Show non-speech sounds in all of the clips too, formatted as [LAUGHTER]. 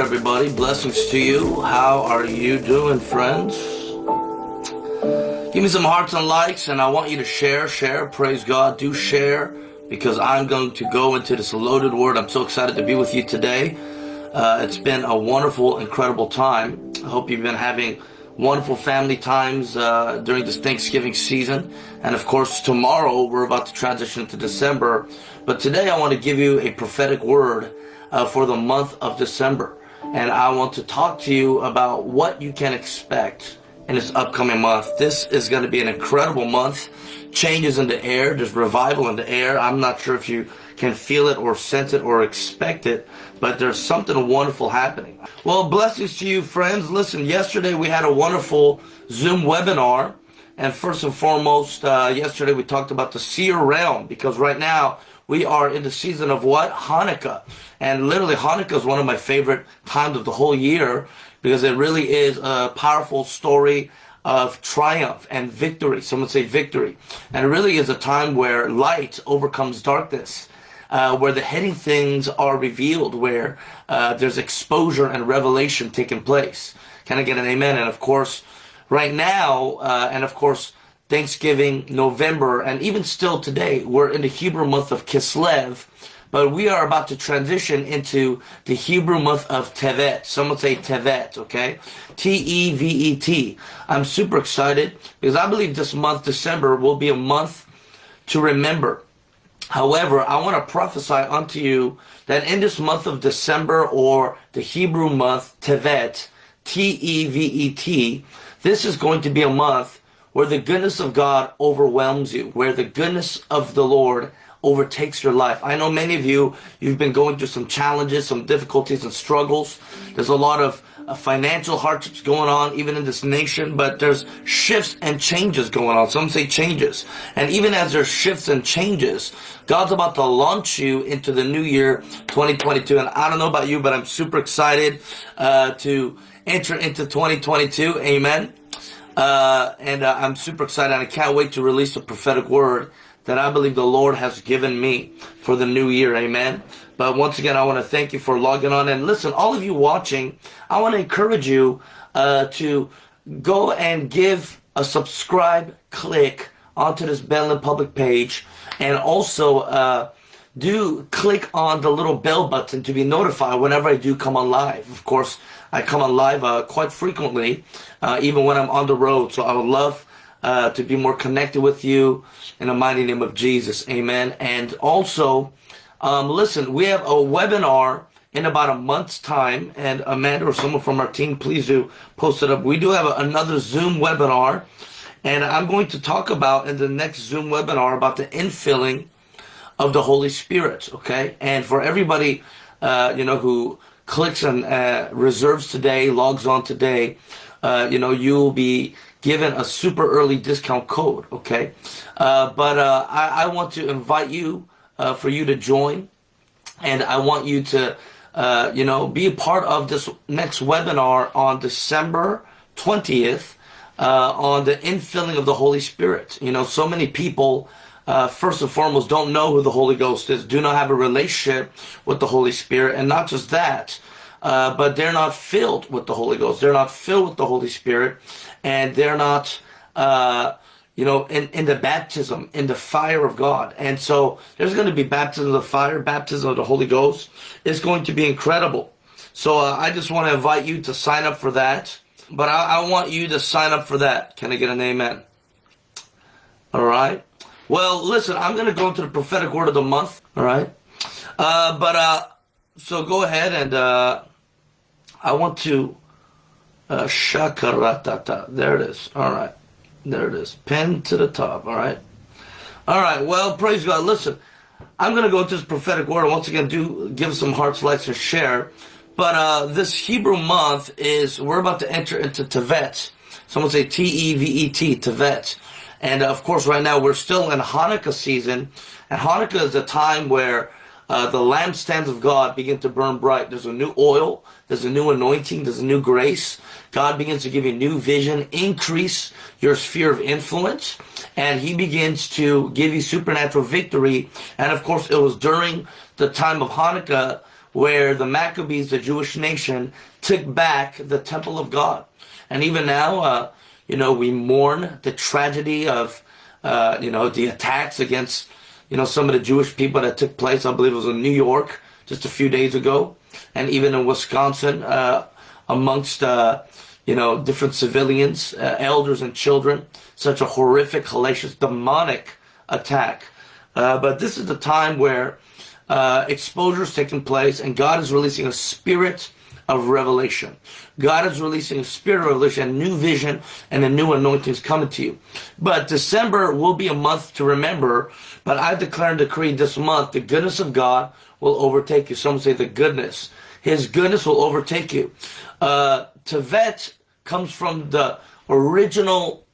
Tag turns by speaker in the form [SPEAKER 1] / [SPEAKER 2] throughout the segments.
[SPEAKER 1] everybody. Blessings to you. How are you doing, friends? Give me some hearts and likes, and I want you to share, share. Praise God. Do share because I'm going to go into this loaded word. I'm so excited to be with you today. Uh, it's been a wonderful, incredible time. I hope you've been having wonderful family times uh, during this Thanksgiving season. And of course, tomorrow we're about to transition to December. But today I want to give you a prophetic word uh, for the month of December. And I want to talk to you about what you can expect in this upcoming month. This is going to be an incredible month. Changes in the air. There's revival in the air. I'm not sure if you can feel it or sense it or expect it, but there's something wonderful happening. Well, blessings to you, friends. Listen, yesterday we had a wonderful Zoom webinar. And first and foremost, uh, yesterday we talked about the seer realm because right now we are in the season of what? Hanukkah. And literally, Hanukkah is one of my favorite times of the whole year because it really is a powerful story of triumph and victory. Some would say victory. And it really is a time where light overcomes darkness uh, where the hidden things are revealed, where uh, there's exposure and revelation taking place. Can I get an amen? And of course, right now, uh, and of course, Thanksgiving, November, and even still today, we're in the Hebrew month of Kislev, but we are about to transition into the Hebrew month of Tevet. Some would say Tevet, okay? T-E-V-E-T. I'm super excited because I believe this month, December, will be a month to remember. However, I want to prophesy unto you that in this month of December or the Hebrew month Tevet, T-E-V-E-T, this is going to be a month where the goodness of God overwhelms you, where the goodness of the Lord overtakes your life. I know many of you, you've been going through some challenges, some difficulties and struggles. There's a lot of uh, financial hardships going on even in this nation, but there's shifts and changes going on. Some say changes. And even as there's shifts and changes, God's about to launch you into the new year 2022. And I don't know about you, but I'm super excited uh, to enter into 2022. Amen. Uh, and uh, I'm super excited. And I can't wait to release a prophetic word that I believe the Lord has given me for the new year. Amen. But once again, I want to thank you for logging on. And listen, all of you watching, I want to encourage you uh, to go and give a subscribe click onto this Bell Public page. And also, uh, do click on the little bell button to be notified whenever I do come on live. Of course, I come on live uh, quite frequently, uh, even when I'm on the road. So I would love uh, to be more connected with you in the mighty name of Jesus. Amen. And also, um, listen, we have a webinar in about a month's time, and Amanda or someone from our team, please do post it up. We do have a, another Zoom webinar, and I'm going to talk about in the next Zoom webinar about the infilling of the Holy Spirit, okay? And for everybody, uh, you know, who clicks and uh, reserves today, logs on today, uh, you know, you'll be given a super early discount code, okay? Uh, but uh, I, I want to invite you uh, for you to join. And I want you to, uh, you know, be a part of this next webinar on December 20th uh, on the infilling of the Holy Spirit. You know, so many people, uh, first and foremost, don't know who the Holy Ghost is, do not have a relationship with the Holy Spirit. And not just that, uh, but they're not filled with the Holy Ghost. They're not filled with the Holy Spirit. And they're not uh, you know, in, in the baptism, in the fire of God. And so there's going to be baptism of the fire, baptism of the Holy Ghost. It's going to be incredible. So uh, I just want to invite you to sign up for that. But I, I want you to sign up for that. Can I get an amen? All right. Well, listen, I'm going to go into the prophetic word of the month. All right. Uh, but uh, so go ahead and uh, I want to uh, shakaratata. There it is. All right. There it is. Pinned to the top. All right. All right. Well, praise God. Listen, I'm going to go into this prophetic word. Once again, do give some hearts, likes, and share. But uh, this Hebrew month is, we're about to enter into Tevet. Someone say T-E-V-E-T, Tevet. And of course, right now we're still in Hanukkah season. And Hanukkah is a time where uh, the lampstands of God begin to burn bright. There's a new oil, there's a new anointing, there's a new grace. God begins to give you new vision, increase your sphere of influence, and He begins to give you supernatural victory. And of course, it was during the time of Hanukkah where the Maccabees, the Jewish nation, took back the temple of God. And even now, uh, you know, we mourn the tragedy of, uh, you know, the attacks against, you know, some of the Jewish people that took place. I believe it was in New York just a few days ago, and even in Wisconsin, uh, amongst, uh, you know, different civilians, uh, elders and children. Such a horrific, hellacious, demonic attack. Uh, but this is the time where uh, exposure is taking place and God is releasing a spirit of revelation. God is releasing a spirit of revelation, new vision, and a new anointing is coming to you. But December will be a month to remember, but I declare and decree this month the goodness of God will overtake you. Some say the goodness. His goodness will overtake you. Uh, Tevet comes from the original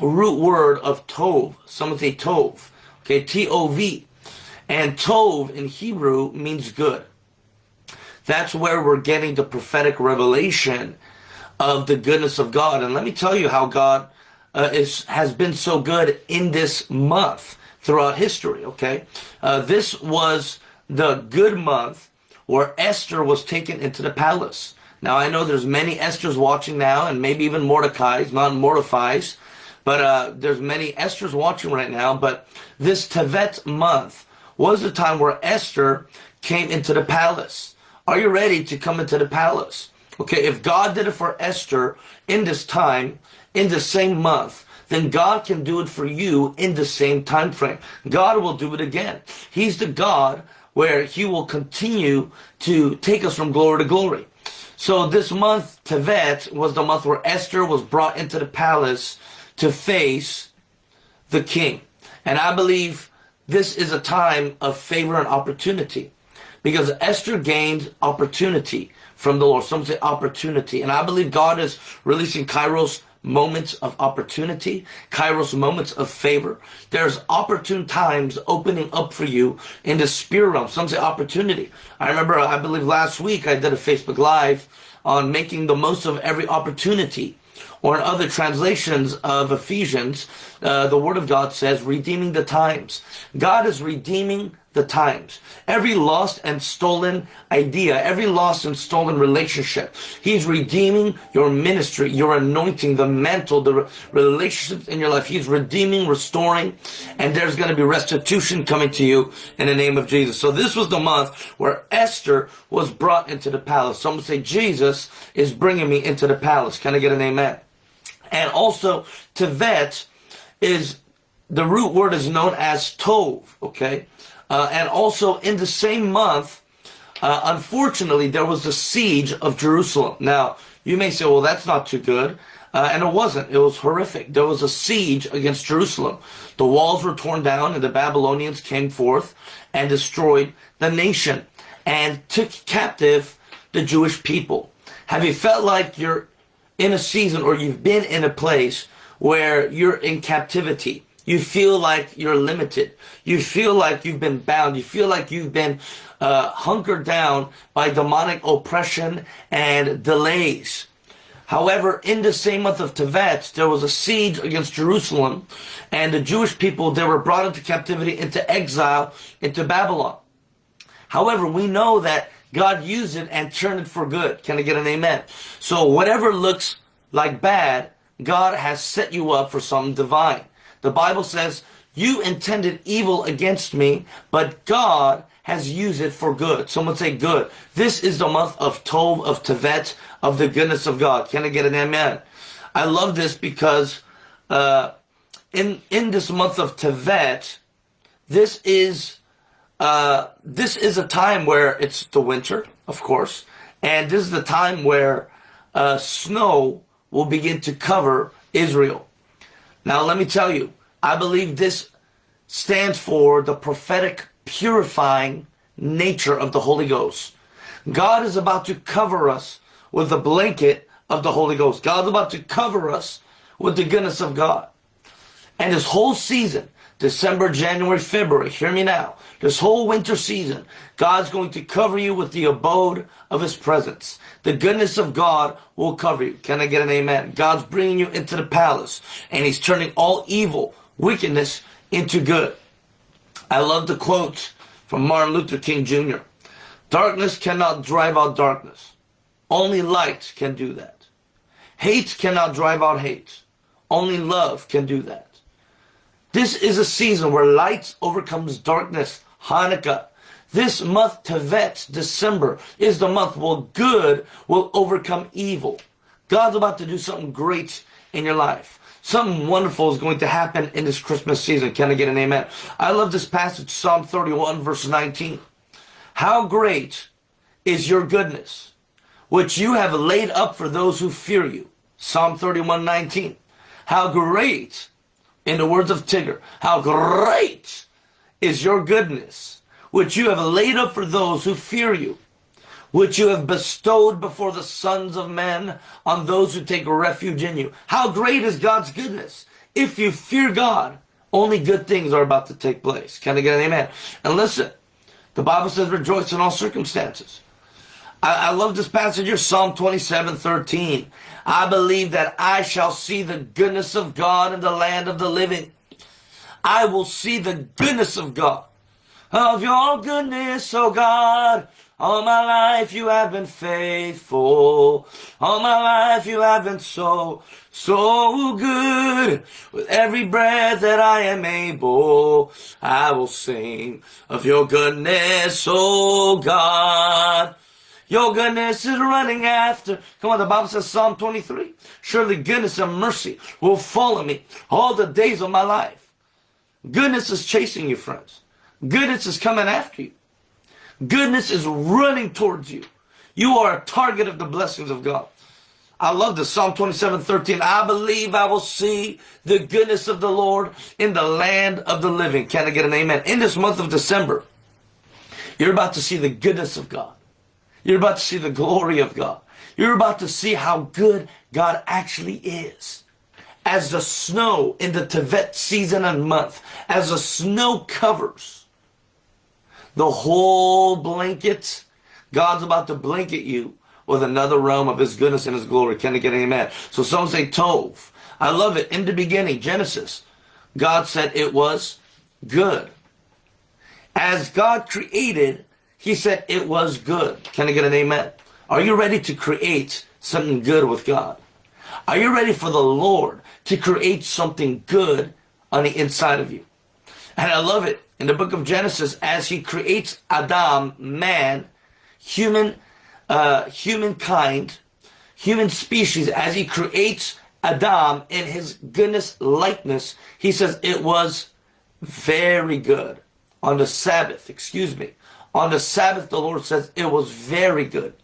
[SPEAKER 1] root word of Tov. Some say Tov. Okay, T-O-V. And Tov in Hebrew means good. That's where we're getting the prophetic revelation of the goodness of God. And let me tell you how God uh, is has been so good in this month throughout history. Okay, uh, this was the good month where Esther was taken into the palace. Now I know there's many Esther's watching now, and maybe even Mordecai's, not Mordecai's, but uh, there's many Esther's watching right now. But this Tevet month was the time where Esther came into the palace. Are you ready to come into the palace? Okay, if God did it for Esther in this time, in the same month, then God can do it for you in the same time frame. God will do it again. He's the God where he will continue to take us from glory to glory. So this month, Tevet, was the month where Esther was brought into the palace to face the king. And I believe this is a time of favor and opportunity because Esther gained opportunity from the Lord. Some say opportunity. And I believe God is releasing Kairos moments of opportunity, Kairos moments of favor. There's opportune times opening up for you in the spirit realm. Some say opportunity. I remember, I believe last week I did a Facebook Live on making the most of every opportunity or in other translations of Ephesians, uh, the Word of God says, redeeming the times. God is redeeming the times. Every lost and stolen idea, every lost and stolen relationship, He's redeeming your ministry, your anointing, the mantle, the relationships in your life. He's redeeming, restoring, and there's going to be restitution coming to you in the name of Jesus. So this was the month where Esther was brought into the palace. Some say Jesus is bringing me into the palace. Can I get an amen? And also, Tevet is, the root word is known as Tov, okay? Uh, and also in the same month, uh, unfortunately, there was the siege of Jerusalem. Now, you may say, well, that's not too good. Uh, and it wasn't. It was horrific. There was a siege against Jerusalem. The walls were torn down and the Babylonians came forth and destroyed the nation and took captive the Jewish people. Have you felt like you're in a season or you've been in a place where you're in captivity. You feel like you're limited. You feel like you've been bound. You feel like you've been uh, hunkered down by demonic oppression and delays. However, in the same month of Tevet, there was a siege against Jerusalem, and the Jewish people, they were brought into captivity, into exile, into Babylon. However, we know that God used it and turned it for good. Can I get an amen? So whatever looks like bad, God has set you up for something divine. The Bible says, you intended evil against me, but God has used it for good. Someone say good. This is the month of Tov, of Tevet, of the goodness of God. Can I get an amen? I love this because uh, in, in this month of Tevet, this is uh, this is a time where it's the winter, of course, and this is the time where uh, snow will begin to cover Israel. Now, let me tell you, I believe this stands for the prophetic purifying nature of the Holy Ghost. God is about to cover us with the blanket of the Holy Ghost. God's about to cover us with the goodness of God. And this whole season, December, January, February, hear me now. This whole winter season, God's going to cover you with the abode of His presence. The goodness of God will cover you. Can I get an amen? God's bringing you into the palace and He's turning all evil, wickedness into good. I love the quote from Martin Luther King Jr. Darkness cannot drive out darkness. Only light can do that. Hate cannot drive out hate. Only love can do that. This is a season where light overcomes darkness. Hanukkah. This month, Tevet, December, is the month where good will overcome evil. God's about to do something great in your life. Something wonderful is going to happen in this Christmas season. Can I get an amen? I love this passage, Psalm 31, verse 19. How great is your goodness, which you have laid up for those who fear you. Psalm 31, 19. How great, in the words of Tigger, how great is your goodness, which you have laid up for those who fear you which you have bestowed before the sons of men on those who take refuge in you. How great is God's goodness? If you fear God, only good things are about to take place. Can I get an amen? And listen, the Bible says rejoice in all circumstances. I, I love this passage here, Psalm 27, 13. I believe that I shall see the goodness of God in the land of the living. I will see the goodness of God. Of your goodness, O God, all my life you have been faithful. All my life you have been so, so good. With every breath that I am able, I will sing of your goodness, oh God. Your goodness is running after. Come on, the Bible says Psalm 23. Surely goodness and mercy will follow me all the days of my life. Goodness is chasing you, friends. Goodness is coming after you. Goodness is running towards you. You are a target of the blessings of God. I love this. Psalm 27, 13. I believe I will see the goodness of the Lord in the land of the living. Can I get an amen? In this month of December, you're about to see the goodness of God. You're about to see the glory of God. You're about to see how good God actually is. As the snow in the Tevet season and month, as the snow covers, the whole blanket. God's about to blanket you with another realm of his goodness and his glory. Can I get an amen? So some say Tov. I love it. In the beginning, Genesis, God said it was good. As God created, he said it was good. Can I get an amen? Are you ready to create something good with God? Are you ready for the Lord to create something good on the inside of you? And I love it in the book of Genesis as he creates Adam, man, human, uh, humankind, human species, as he creates Adam in his goodness likeness, he says it was very good. On the Sabbath, excuse me, on the Sabbath, the Lord says it was very good.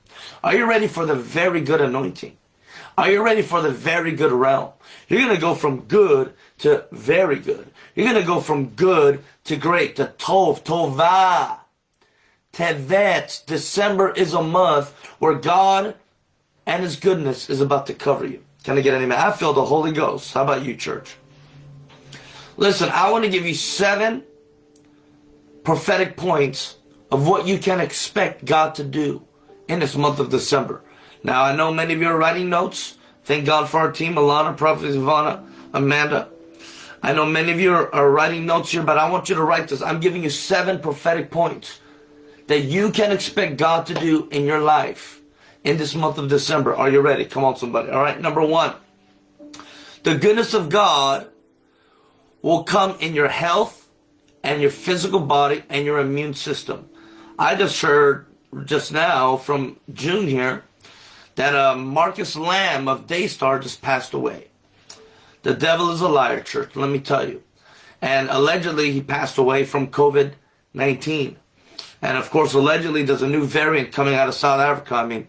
[SPEAKER 1] Are you ready for the very good anointing? Are you ready for the very good realm? You're going to go from good to very good. You're going to go from good to great, to Tov, Tovah. Tevet, December is a month where God and His goodness is about to cover you. Can I get any man? I feel the Holy Ghost. How about you, church? Listen, I want to give you seven prophetic points of what you can expect God to do in this month of December. Now, I know many of you are writing notes. Thank God for our team, Alana, Prophet Ivana, Amanda. I know many of you are, are writing notes here, but I want you to write this. I'm giving you seven prophetic points that you can expect God to do in your life in this month of December. Are you ready? Come on, somebody. All right. Number one, the goodness of God will come in your health and your physical body and your immune system. I just heard just now from June here that uh, Marcus Lamb of Daystar just passed away. The devil is a liar, church, let me tell you. And allegedly, he passed away from COVID 19. And of course, allegedly, there's a new variant coming out of South Africa. I mean,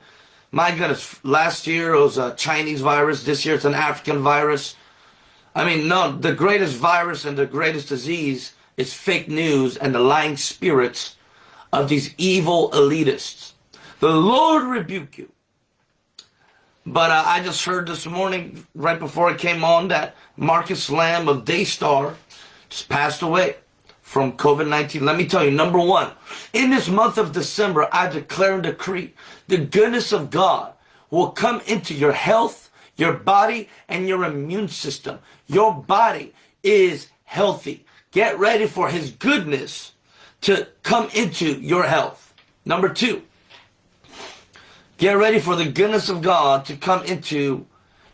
[SPEAKER 1] my goodness, last year it was a Chinese virus. This year it's an African virus. I mean, no, the greatest virus and the greatest disease is fake news and the lying spirits of these evil elitists. The Lord rebuke you. But uh, I just heard this morning, right before I came on, that Marcus Lamb of Daystar just passed away from COVID-19. Let me tell you, number one, in this month of December, I declare and decree the goodness of God will come into your health, your body, and your immune system. Your body is healthy. Get ready for his goodness to come into your health. Number two, Get ready for the goodness of God to come into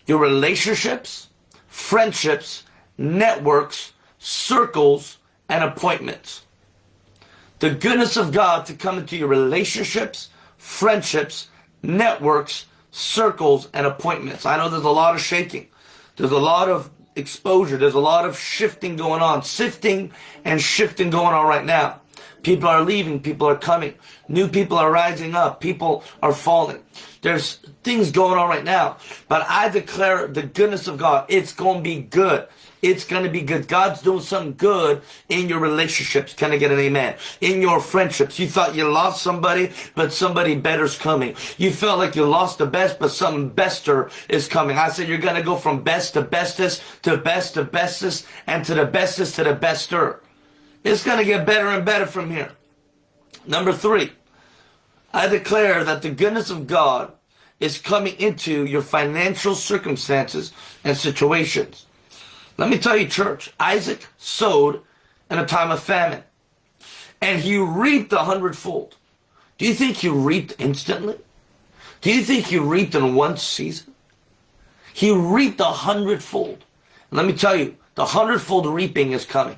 [SPEAKER 1] your relationships, friendships, networks, circles, and appointments. The goodness of God to come into your relationships, friendships, networks, circles, and appointments. I know there's a lot of shaking. There's a lot of exposure. There's a lot of shifting going on, sifting and shifting going on right now. People are leaving. People are coming. New people are rising up. People are falling. There's things going on right now. But I declare the goodness of God. It's going to be good. It's going to be good. God's doing something good in your relationships. Can I get an amen? In your friendships. You thought you lost somebody, but somebody better's coming. You felt like you lost the best, but something bester is coming. I said you're going to go from best to bestest to best to bestest and to the bestest to the bester. It's going to get better and better from here. Number three, I declare that the goodness of God is coming into your financial circumstances and situations. Let me tell you, church, Isaac sowed in a time of famine, and he reaped a hundredfold. Do you think he reaped instantly? Do you think he reaped in one season? He reaped a hundredfold. Let me tell you, the hundredfold reaping is coming.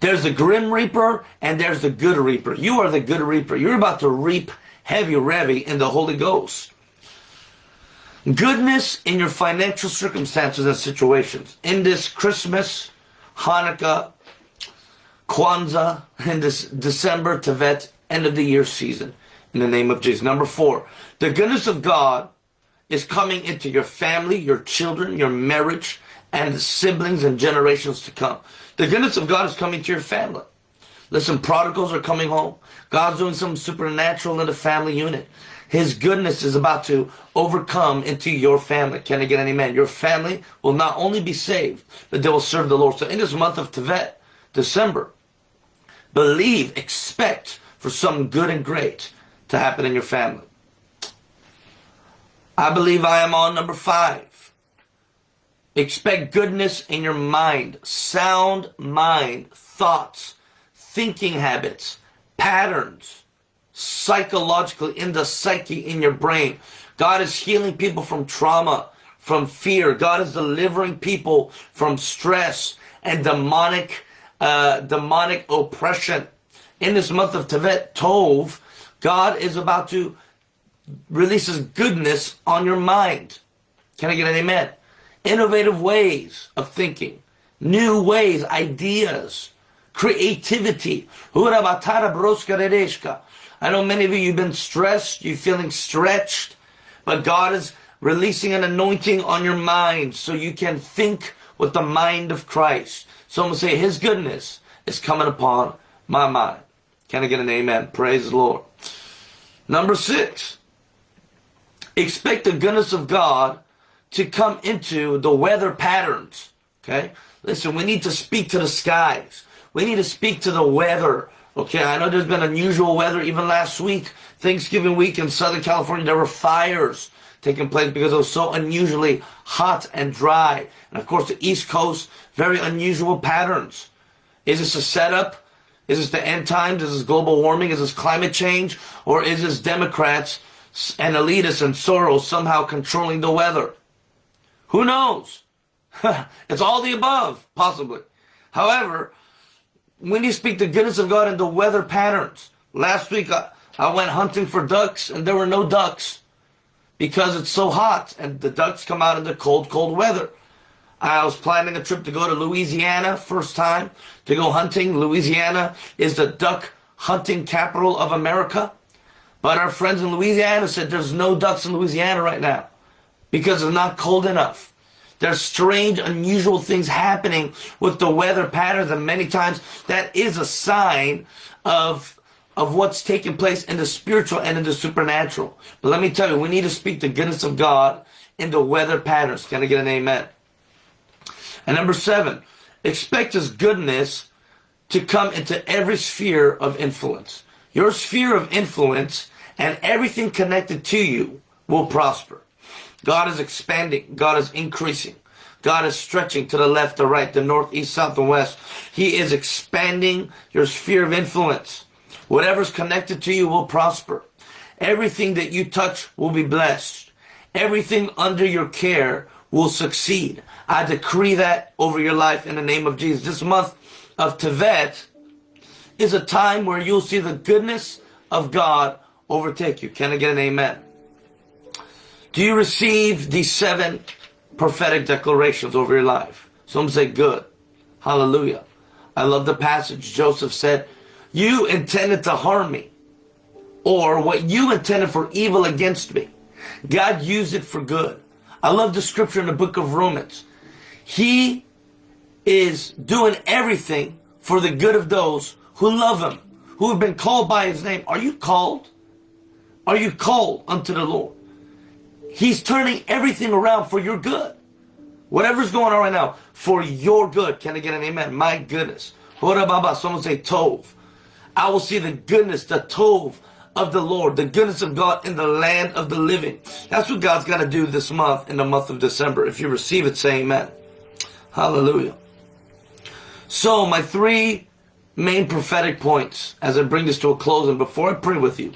[SPEAKER 1] There's the grim reaper and there's the good reaper. You are the good reaper. You're about to reap heavy revy in the Holy Ghost. Goodness in your financial circumstances and situations. In this Christmas, Hanukkah, Kwanzaa, in this December, Tevet, end of the year season. In the name of Jesus. Number four, the goodness of God is coming into your family, your children, your marriage, and siblings and generations to come. The goodness of God is coming to your family. Listen, prodigals are coming home. God's doing something supernatural in the family unit. His goodness is about to overcome into your family. Can I get any man? Your family will not only be saved, but they will serve the Lord. So in this month of Tevet, December, believe, expect for something good and great to happen in your family. I believe I am on number five. Expect goodness in your mind, sound mind, thoughts, thinking habits, patterns, psychologically in the psyche in your brain. God is healing people from trauma, from fear. God is delivering people from stress and demonic, uh, demonic oppression. In this month of Tevet Tov, God is about to release His goodness on your mind. Can I get an amen? Innovative ways of thinking, new ways, ideas, creativity. I know many of you, you've been stressed, you're feeling stretched, but God is releasing an anointing on your mind so you can think with the mind of Christ. Someone say, His goodness is coming upon my mind. Can I get an amen? Praise the Lord. Number six, expect the goodness of God to come into the weather patterns. Okay? Listen, we need to speak to the skies. We need to speak to the weather. Okay, I know there's been unusual weather even last week, Thanksgiving week in Southern California. There were fires taking place because it was so unusually hot and dry. And of course, the East Coast, very unusual patterns. Is this a setup? Is this the end times? Is this global warming? Is this climate change? Or is this Democrats and elitists and Soros somehow controlling the weather? Who knows? [LAUGHS] it's all the above, possibly. However, when you speak the goodness of God in the weather patterns, last week I, I went hunting for ducks and there were no ducks because it's so hot and the ducks come out in the cold, cold weather. I was planning a trip to go to Louisiana, first time to go hunting. Louisiana is the duck hunting capital of America. But our friends in Louisiana said there's no ducks in Louisiana right now because it's not cold enough. There's strange, unusual things happening with the weather patterns, and many times that is a sign of of what's taking place in the spiritual and in the supernatural. But let me tell you, we need to speak the goodness of God in the weather patterns. Can I get an amen? And number seven, expect His goodness to come into every sphere of influence. Your sphere of influence and everything connected to you will prosper. God is expanding. God is increasing. God is stretching to the left, the right, the north, east, south, and west. He is expanding your sphere of influence. Whatever's connected to you will prosper. Everything that you touch will be blessed. Everything under your care will succeed. I decree that over your life in the name of Jesus. This month of Tevet is a time where you'll see the goodness of God overtake you. Can I get an amen? Do you receive these seven prophetic declarations over your life? Some say good. Hallelujah. I love the passage. Joseph said, you intended to harm me or what you intended for evil against me. God used it for good. I love the scripture in the book of Romans. He is doing everything for the good of those who love him, who have been called by his name. Are you called? Are you called unto the Lord? He's turning everything around for your good. Whatever's going on right now, for your good. Can I get an amen? My goodness. Baba, Someone say Tov. I will see the goodness, the Tov of the Lord, the goodness of God in the land of the living. That's what God's got to do this month, in the month of December. If you receive it, say amen. Hallelujah. So, my three main prophetic points as I bring this to a close and before I pray with you.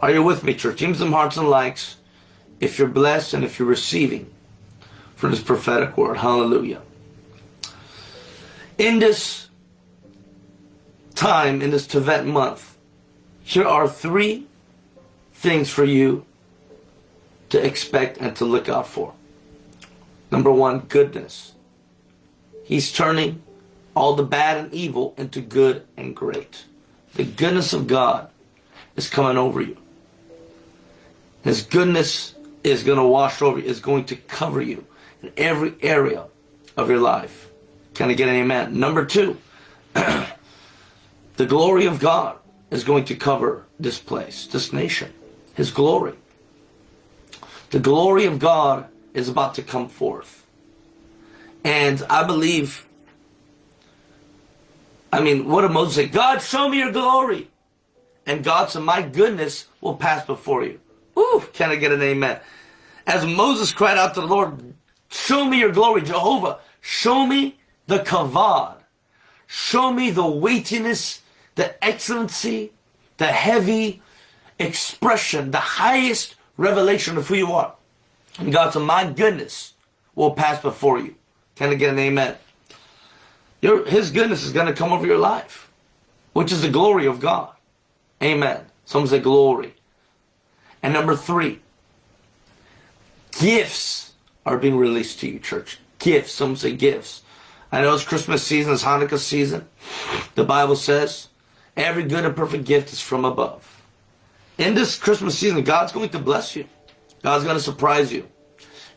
[SPEAKER 1] Are you with me, church? Me some hearts and likes if you're blessed and if you're receiving from this prophetic word. Hallelujah. In this time, in this Tevet month, here are three things for you to expect and to look out for. Number one, goodness. He's turning all the bad and evil into good and great. The goodness of God is coming over you. His goodness is going to wash over you, is going to cover you in every area of your life. Can I get an amen? Number two, [CLEARS THROAT] the glory of God is going to cover this place, this nation. His glory. The glory of God is about to come forth. And I believe, I mean, what did Moses say? God, show me your glory. And God said, my goodness will pass before you. Ooh, can I get an amen? As Moses cried out to the Lord, show me your glory, Jehovah. Show me the kavod. Show me the weightiness, the excellency, the heavy expression, the highest revelation of who you are. And God said, my goodness will pass before you. Can I get an amen? Your, his goodness is going to come over your life, which is the glory of God. Amen. Someone say glory. And number three, Gifts are being released to you, church. Gifts. Some say gifts. I know it's Christmas season, it's Hanukkah season. The Bible says, every good and perfect gift is from above. In this Christmas season, God's going to bless you. God's going to surprise you.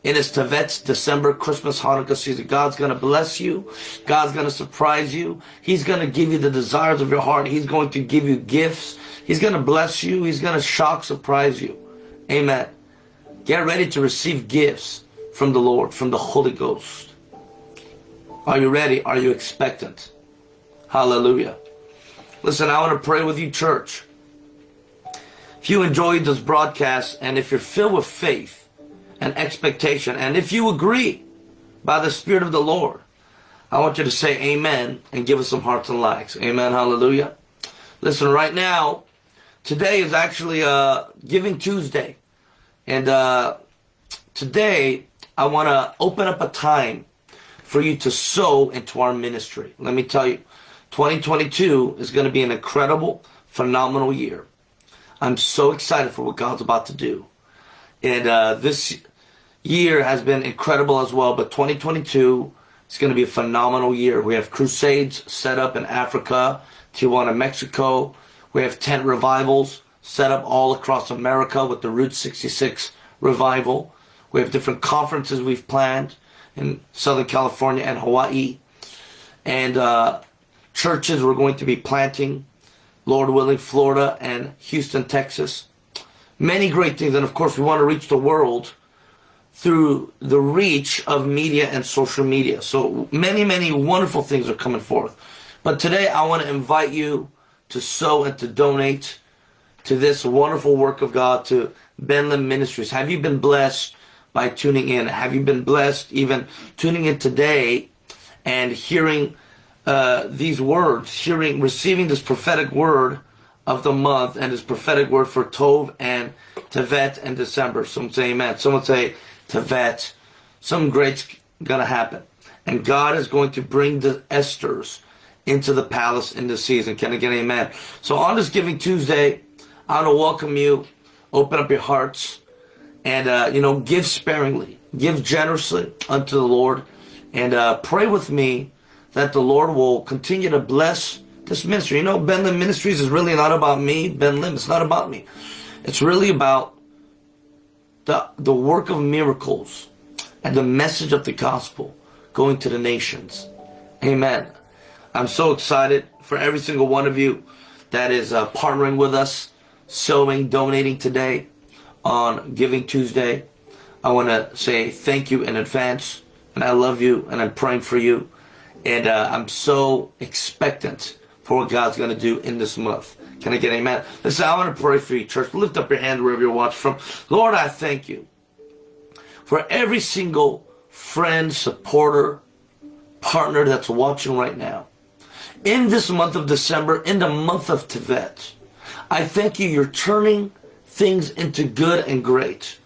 [SPEAKER 1] In his Tevet's December, Christmas, Hanukkah season, God's going to bless you. God's going to surprise you. He's going to give you the desires of your heart. He's going to give you gifts. He's going to bless you. He's going to shock, surprise you. Amen. Get ready to receive gifts from the Lord, from the Holy Ghost. Are you ready? Are you expectant? Hallelujah. Listen, I want to pray with you, church. If you enjoyed this broadcast and if you're filled with faith and expectation, and if you agree by the Spirit of the Lord, I want you to say amen and give us some hearts and likes. Amen. Hallelujah. Listen, right now, today is actually uh, Giving Tuesday. And uh, today, I want to open up a time for you to sow into our ministry. Let me tell you, 2022 is going to be an incredible, phenomenal year. I'm so excited for what God's about to do. And uh, this year has been incredible as well, but 2022 is going to be a phenomenal year. We have crusades set up in Africa, Tijuana, Mexico. We have tent revivals set up all across America with the Route 66 revival. We have different conferences we've planned in Southern California and Hawaii. And uh, churches we're going to be planting, Lord willing, Florida and Houston, Texas. Many great things. And of course, we want to reach the world through the reach of media and social media. So many, many wonderful things are coming forth. But today I want to invite you to sow and to donate to this wonderful work of God, to Ben Lim Ministries. Have you been blessed by tuning in? Have you been blessed even tuning in today and hearing uh, these words, hearing, receiving this prophetic word of the month and this prophetic word for Tov and Tevet and December. Some say amen. Someone say Tevet. Some great's gonna happen. And God is going to bring the Esthers into the palace in this season. Can I get amen? So on this Giving Tuesday, I want to welcome you. Open up your hearts and, uh, you know, give sparingly. Give generously unto the Lord. And uh, pray with me that the Lord will continue to bless this ministry. You know, Ben Lim Ministries is really not about me, Ben Lim. It's not about me. It's really about the, the work of miracles and the message of the gospel going to the nations. Amen. I'm so excited for every single one of you that is uh, partnering with us, sowing, donating today on Giving Tuesday. I want to say thank you in advance, and I love you, and I'm praying for you, and uh, I'm so expectant for what God's going to do in this month. Can I get amen? Listen, I want to pray for you, church. Lift up your hand wherever you're watching from. Lord, I thank you for every single friend, supporter, partner that's watching right now. In this month of December, in the month of Tevet, I thank you, you're turning things into good and great.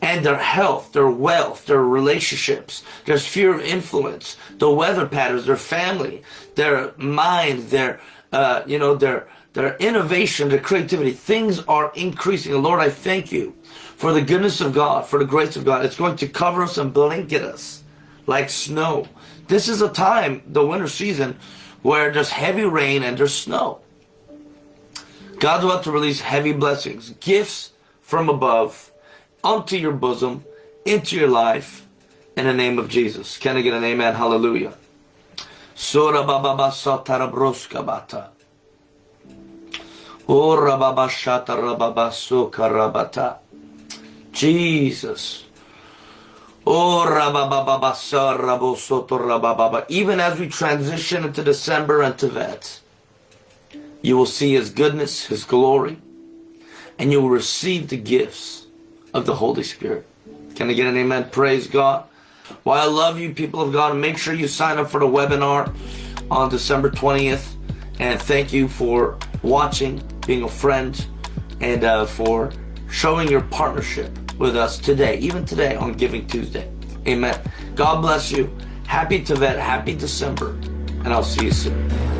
[SPEAKER 1] And their health, their wealth, their relationships, their sphere of influence, the weather patterns, their family, their mind, their, uh, you know, their, their innovation, their creativity, things are increasing. And Lord, I thank you for the goodness of God, for the grace of God. It's going to cover us and blanket us like snow. This is a time, the winter season, where there's heavy rain and there's snow. God's about to release heavy blessings, gifts from above, onto your bosom, into your life, in the name of Jesus. Can I get an amen? Hallelujah. Sura baba satarabroska bata. Ora baba shatarababa sukarabata. Jesus. Even as we transition into December and Tevet, you will see His goodness, His glory, and you will receive the gifts of the Holy Spirit. Can I get an amen? Praise God. Well, I love you, people of God. Make sure you sign up for the webinar on December 20th. And thank you for watching, being a friend, and uh, for showing your partnership with us today, even today on Giving Tuesday. Amen. God bless you. Happy Tevet, happy December, and I'll see you soon.